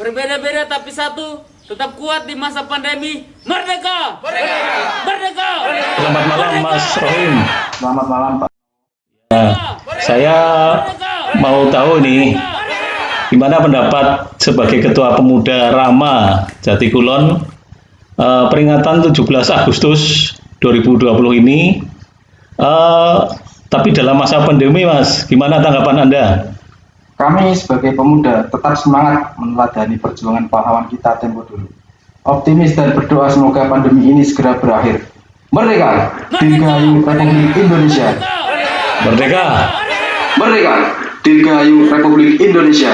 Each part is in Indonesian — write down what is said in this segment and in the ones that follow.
Berbeda-beda tapi satu, tetap kuat di masa pandemi. Merdeka! Merdeka! Merdeka! Selamat malam Mas Rohim. Selamat malam Pak. Nah, saya mau tahu nih, gimana pendapat sebagai Ketua Pemuda Rama Jatikulon eh, peringatan 17 Agustus 2020 ini, eh, tapi dalam masa pandemi Mas, gimana tanggapan Anda? Kami sebagai pemuda tetap semangat meneladani perjuangan pahlawan kita tempo dulu. Optimis dan berdoa semoga pandemi ini segera berakhir. Merdeka! Dirgahayu Republik Indonesia! Merdeka! Merdeka! Dirgahayu Republik Indonesia!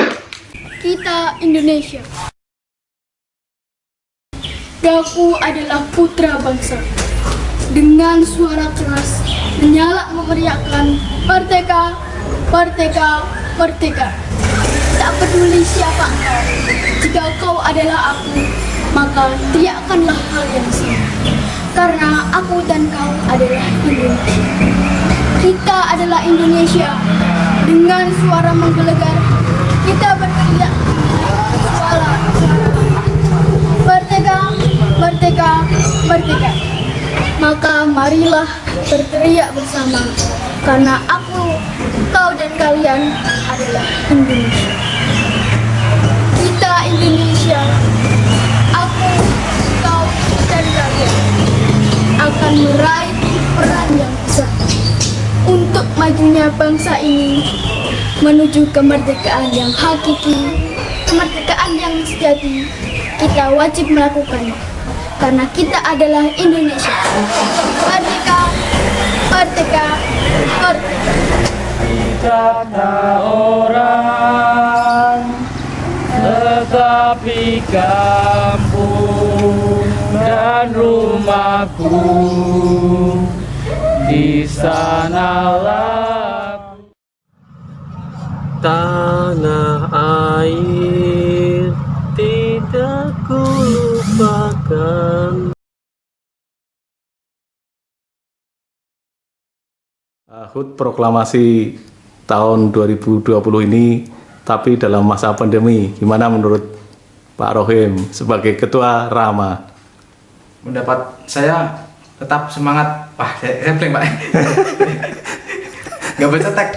Kita Indonesia. Daku adalah putra bangsa. Dengan suara keras, menyala memeriahkan Merdeka, Merdeka, Merdeka. Tak peduli siapa engkau, jika kau adalah aku, maka teriakkanlah hal yang sama. Karena aku dan kau adalah Indonesia. Kita adalah Indonesia. Dengan suara menggelegar, kita berteriak suara Merdeka, Merdeka, Merdeka. Maka marilah berteriak bersama, karena aku, kau dan kalian adalah Indonesia. Majunya bangsa ini menuju kemerdekaan yang hakiki, kemerdekaan yang sejati, kita wajib melakukannya karena kita adalah Indonesia. Merdeka, merdeka, merdeka. Kata orang, tetapi kampung dan rumahku di sanalah tanah air tidak kulupakan. HUT proklamasi tahun 2020 ini, tapi dalam masa pandemi, gimana menurut Pak Rohim sebagai Ketua Rama? pendapat saya tetap semangat. Wah saya, saya blank pak. Nggak bisa tek